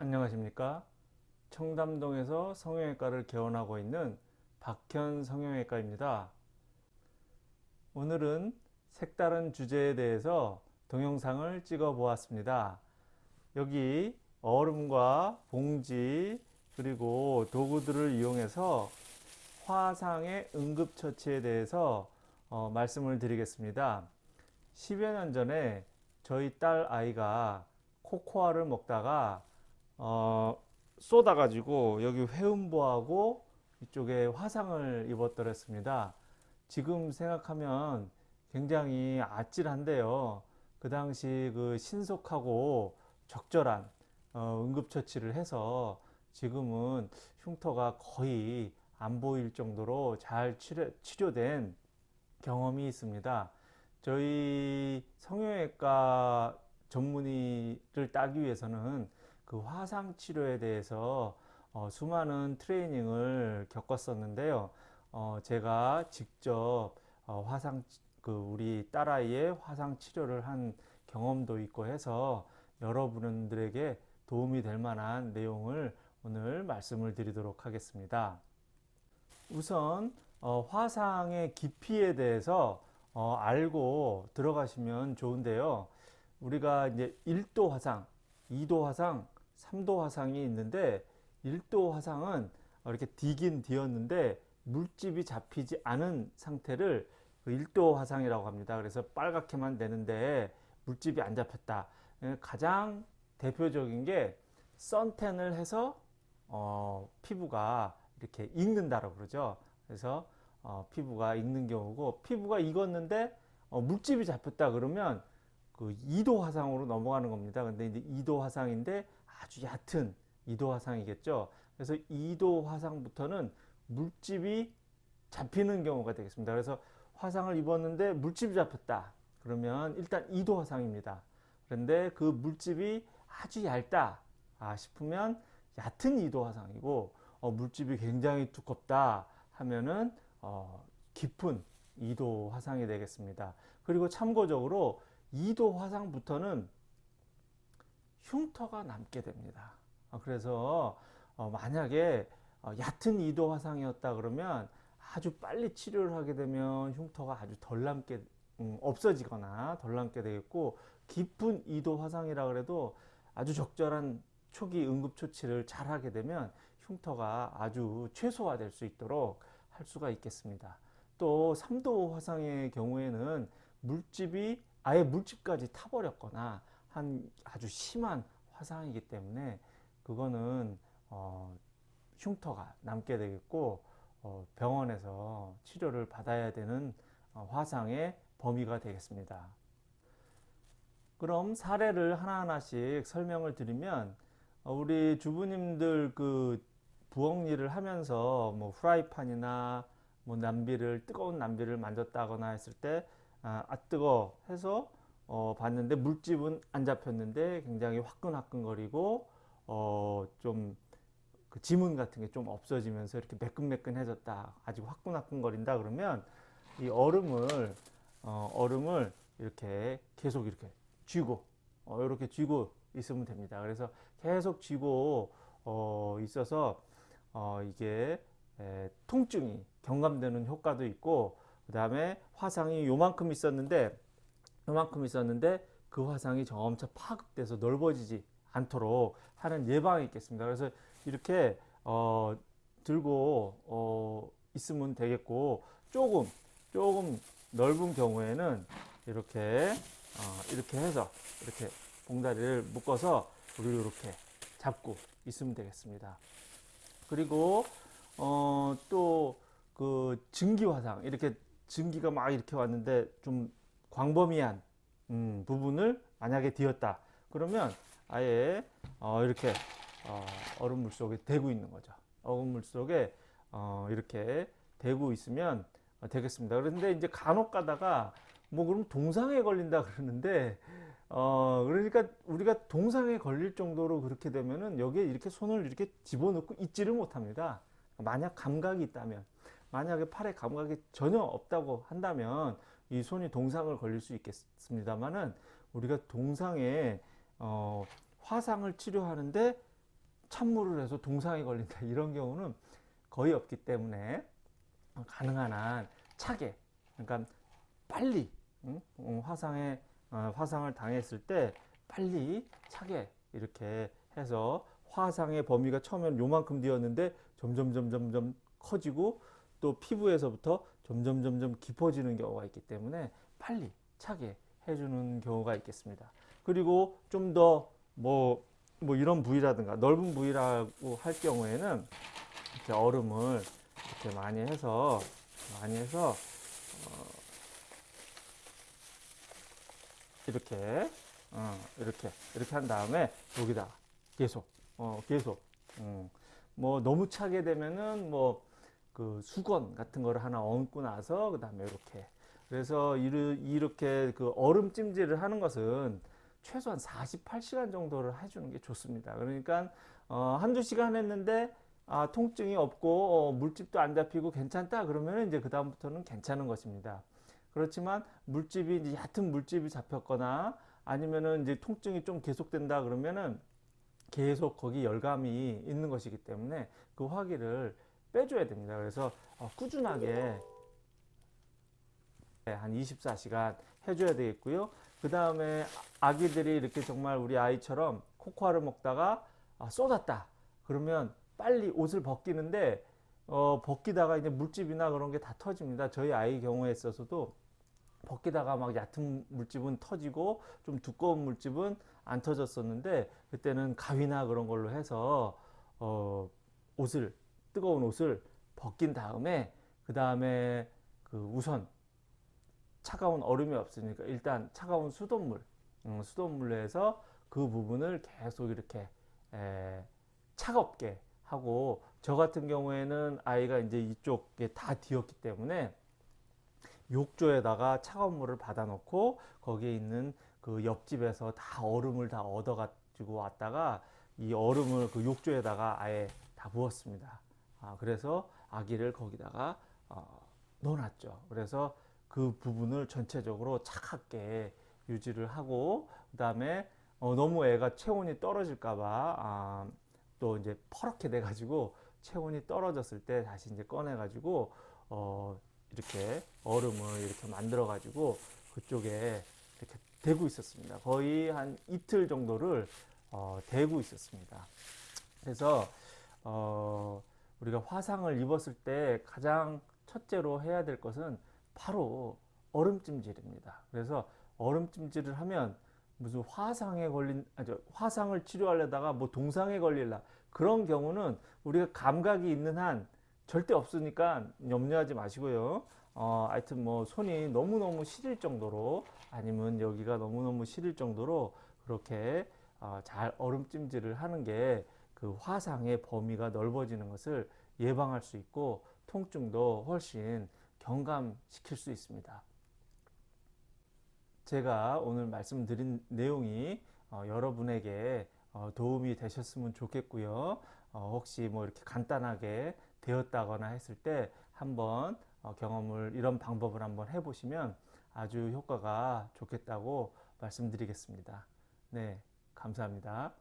안녕하십니까? 청담동에서 성형외과를 개원하고 있는 박현 성형외과입니다. 오늘은 색다른 주제에 대해서 동영상을 찍어 보았습니다. 여기 얼음과 봉지 그리고 도구들을 이용해서 화상의 응급처치에 대해서 어, 말씀을 드리겠습니다. 10여 년 전에 저희 딸 아이가 코코아를 먹다가 어, 쏟아가지고 여기 회음부하고 이쪽에 화상을 입었더랬습니다. 지금 생각하면 굉장히 아찔한데요. 그 당시 그 신속하고 적절한 어, 응급처치를 해서 지금은 흉터가 거의 안 보일 정도로 잘 치료, 치료된 경험이 있습니다. 저희 성형외과 전문의를 따기 위해서는 그 화상 치료에 대해서 어, 수많은 트레이닝을 겪었었는데요. 어, 제가 직접 어, 화상 그 우리 딸아이의 화상 치료를 한 경험도 있고 해서 여러분들에게 도움이 될 만한 내용을 오늘 말씀을 드리도록 하겠습니다. 우선 어, 화상의 깊이에 대해서 어, 알고 들어가시면 좋은데요. 우리가 이제 1도 화상, 2도 화상, 3도 화상이 있는데 1도 화상은 이렇게 디긴 디었는데 물집이 잡히지 않은 상태를 1도 그 화상이라고 합니다. 그래서 빨갛게만 되는데 물집이 안 잡혔다. 예, 가장 대표적인 게 선텐을 해서 어, 피부가 이렇게 익는다고 그러죠. 그래서 어, 피부가 익는 경우고 피부가 익었는데 어, 물집이 잡혔다 그러면 그 2도 화상으로 넘어가는 겁니다. 근데 이제 2도 화상인데 아주 얕은 2도 화상이겠죠. 그래서 2도 화상부터는 물집이 잡히는 경우가 되겠습니다. 그래서 화상을 입었는데 물집이 잡혔다. 그러면 일단 2도 화상입니다. 그런데 그 물집이 아주 얇다 아, 싶으면 얕은 2도 화상이고 어, 물집이 굉장히 두껍다 하면은 어, 깊은 2도 화상이 되겠습니다. 그리고 참고적으로 2도 화상부터는 흉터가 남게 됩니다. 어, 그래서 어, 만약에 어, 얕은 2도 화상이었다 그러면 아주 빨리 치료를 하게 되면 흉터가 아주 덜 남게 음, 없어지거나 덜 남게 되겠고 깊은 2도 화상이라 그래도 아주 적절한 초기 응급처치를 잘 하게 되면 흉터가 아주 최소화될 수 있도록 할 수가 있겠습니다. 또 3도 화상의 경우에는 물집이 아예 물집까지 타버렸거나 한 아주 심한 화상이기 때문에 그거는 어, 흉터가 남게 되겠고 어, 병원에서 치료를 받아야 되는 어, 화상의 범위가 되겠습니다. 그럼 사례를 하나하나씩 설명을 드리면 어, 우리 주부님들 그 부엌 일을 하면서 뭐 프라이팬이나 뭐 남비를 뜨거운 남비를 만졌다거나 했을 때 아, 아 뜨거 해서 어, 봤는데 물집은 안 잡혔는데 굉장히 화끈화끈거리고 어, 좀 그 지문 같은 게 좀 없어지면서 이렇게 매끈매끈해졌다. 아직 화끈화끈거린다 그러면 이 얼음을 어, 얼음을 이렇게 계속 이렇게 쥐고 어, 이렇게 쥐고 있으면 됩니다. 그래서 계속 쥐고 어, 있어서 어, 이게 에, 통증이 경감되는 효과도 있고 그 다음에 화상이 요만큼 있었는데 요만큼 있었는데 그 화상이 점차 파급돼서 넓어지지 않도록 하는 예방이 있겠습니다. 그래서 이렇게 어, 들고 어, 있으면 되겠고 조금 조금 넓은 경우에는 이렇게 어, 이렇게 해서 이렇게 봉다리를 묶어서 우리 이렇게 잡고 있으면 되겠습니다. 그리고 어, 또그 증기 화상 이렇게 증기가 막 이렇게 왔는데 좀 광범위한 음, 부분을 만약에 뒤었다. 그러면 아예 어, 이렇게 어, 얼음물 속에 대고 있는 거죠. 얼음물 속에 어, 이렇게 대고 있으면 되겠습니다. 그런데 이제 간혹 가다가 뭐 그럼 동상에 걸린다 그러는데 어 그러니까 우리가 동상에 걸릴 정도로 그렇게 되면은 여기에 이렇게 손을 이렇게 집어넣고 있지를 못합니다. 만약 감각이 있다면 만약에 팔에 감각이 전혀 없다고 한다면 이 손이 동상을 걸릴 수 있겠습니다만은 우리가 동상에 어, 화상을 치료하는데 찬물을 해서 동상에 걸린다 이런 경우는 거의 없기 때문에 가능한 한 차게 그러니까 빨리 응? 어, 화상에 어, 화상을 당했을 때 빨리 차게 이렇게 해서 화상의 범위가 처음에는 요만큼 되었는데 점점 점점 점 커지고 또 피부에서부터 점점 점점 깊어지는 경우가 있기 때문에 빨리 차게 해주는 경우가 있겠습니다. 그리고 좀 더 뭐 뭐 이런 부위라든가 넓은 부위라고 할 경우에는 이렇게 얼음을 이렇게 많이 해서 많이 해서 어 이렇게 어 이렇게 이렇게 한 다음에 여기다 계속 어 계속 음 뭐 너무 차게 되면은 뭐 그 수건 같은 거를 하나 얹고 나서 그 다음에 이렇게 그래서 이렇게 그 얼음 찜질을 하는 것은 최소한 48시간 정도를 해주는 게 좋습니다. 그러니까 어, 한두 시간 했는데 아, 통증이 없고 어, 물집도 안 잡히고 괜찮다 그러면 이제 그 다음부터는 괜찮은 것입니다. 그렇지만 물집이 이제 얕은 물집이 잡혔거나 아니면은 이제 통증이 좀 계속된다 그러면은 계속 거기 열감이 있는 것이기 때문에 그 화기를 빼줘야 됩니다. 그래서 어, 꾸준하게 한 24시간 해줘야 되겠고요. 그 다음에 아기들이 이렇게 정말 우리 아이처럼 코코아를 먹다가 아, 쏟았다. 그러면 빨리 옷을 벗기는데 어, 벗기다가 이제 물집이나 그런 게 다 터집니다. 저희 아이 경우에 있어서도 벗기다가 막 얕은 물집은 터지고 좀 두꺼운 물집은 안 터졌었는데 그때는 가위나 그런 걸로 해서 어, 옷을 뜨거운 옷을 벗긴 다음에 그 다음에 그 우선 차가운 얼음이 없으니까 일단 차가운 수돗물 음, 수돗물로 해서 그 부분을 계속 이렇게 에, 차갑게 하고 저 같은 경우에는 아이가 이제 이쪽에 다 뒤었기 때문에 욕조에다가 차가운 물을 받아 놓고 거기에 있는 그 옆집에서 다 얼음을 다 얻어 가지고 왔다가 이 얼음을 그 욕조에다가 아예 다 부었습니다. 아, 그래서 아기를 거기다가 어, 넣어놨죠. 그래서 그 부분을 전체적으로 차갑게 유지를 하고 그 다음에 어, 너무 애가 체온이 떨어질까봐 아, 또 이제 퍼렇게 돼가지고 체온이 떨어졌을 때 다시 이제 꺼내가지고 어, 이렇게 얼음을 이렇게 만들어가지고 그쪽에 이렇게 대고 있었습니다. 거의 한 이틀 정도를 어, 대고 있었습니다. 그래서 어, 우리가 화상을 입었을 때 가장 첫째로 해야 될 것은 바로 얼음찜질입니다. 그래서 얼음찜질을 하면 무슨 화상에 걸린 아니 화상을 치료하려다가 뭐 동상에 걸릴라 그런 경우는 우리가 감각이 있는 한 절대 없으니까 염려하지 마시고요. 어, 하여튼 뭐 손이 너무너무 시릴 정도로 아니면 여기가 너무너무 시릴 정도로 그렇게 어, 잘 얼음찜질을 하는 게 그 화상의 범위가 넓어지는 것을 예방할 수 있고 통증도 훨씬 경감시킬 수 있습니다. 제가 오늘 말씀드린 내용이 어, 여러분에게 어, 도움이 되셨으면 좋겠고요. 어, 혹시 뭐 이렇게 간단하게 되었다거나 했을 때 한번 어, 경험을 이런 방법을 한번 해보시면 아주 효과가 좋겠다고 말씀드리겠습니다. 네, 감사합니다.